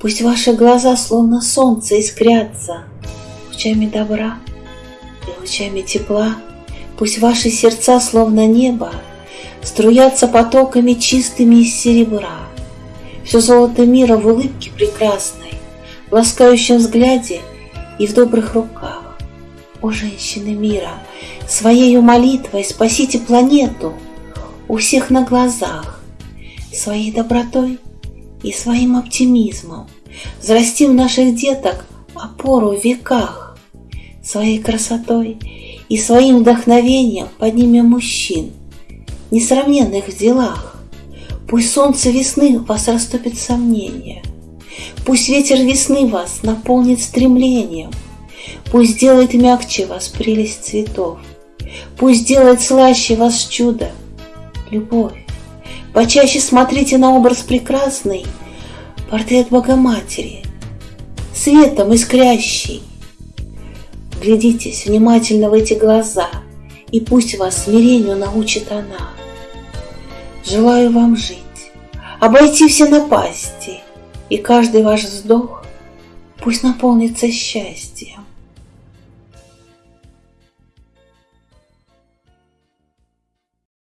Пусть ваши глаза, словно солнце, искрятся Лучами добра и лучами тепла. Пусть ваши сердца, словно небо, Струятся потоками чистыми из серебра. Все золото мира в улыбке прекрасной, В ласкающем взгляде и в добрых руках. О, женщины мира, своею молитвой спасите планету У всех на глазах, своей добротой и своим оптимизмом. Взрасти в наших деток опору в веках, своей красотой и своим вдохновением поднимем мужчин, несравненных в делах. Пусть солнце весны вас растопит сомнения, Пусть ветер весны вас наполнит стремлением, Пусть сделает мягче вас прелесть цветов, Пусть сделает слаще вас чудо, любовь. Почаще смотрите на образ прекрасный, Портрет Богоматери, светом искрящий. Глядитесь внимательно в эти глаза, И пусть вас смирению научит она. Желаю вам жить, обойти все напасти, И каждый ваш вздох пусть наполнится счастьем.